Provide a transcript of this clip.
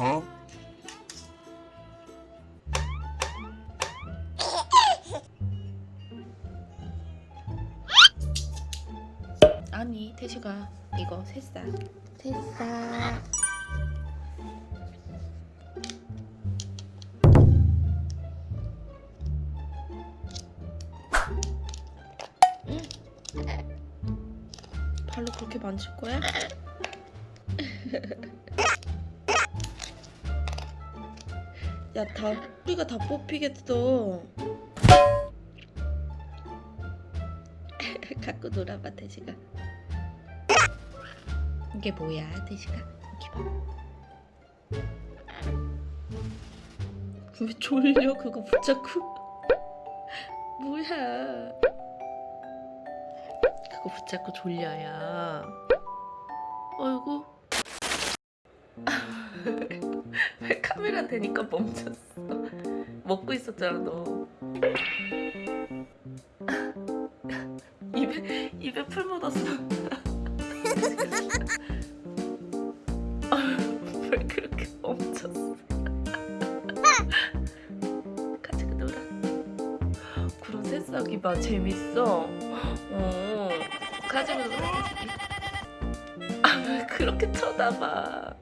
Huh? 아니 태식아 이거 새싹 새싹 응? 발로 그렇게 만질 거야? 야, 다 뿌리가 다 뽑히겠어. 갖고 놀아봐, 태식아. 이게 뭐야, 태식아? 이렇게 봐. 왜 졸려? 그거 붙잡고. 뭐야? 그거 붙잡고 졸려야. 어이구. 왜 카메라 대니까 멈췄어? 먹고 있었잖아 너. 입에 입에 풀 묻었어. 왜 그렇게 멈췄어? 같이 놀아. 그런 새싹이 봐 재밌어. 어 가지고 놀아. 아왜 그렇게 쳐다봐?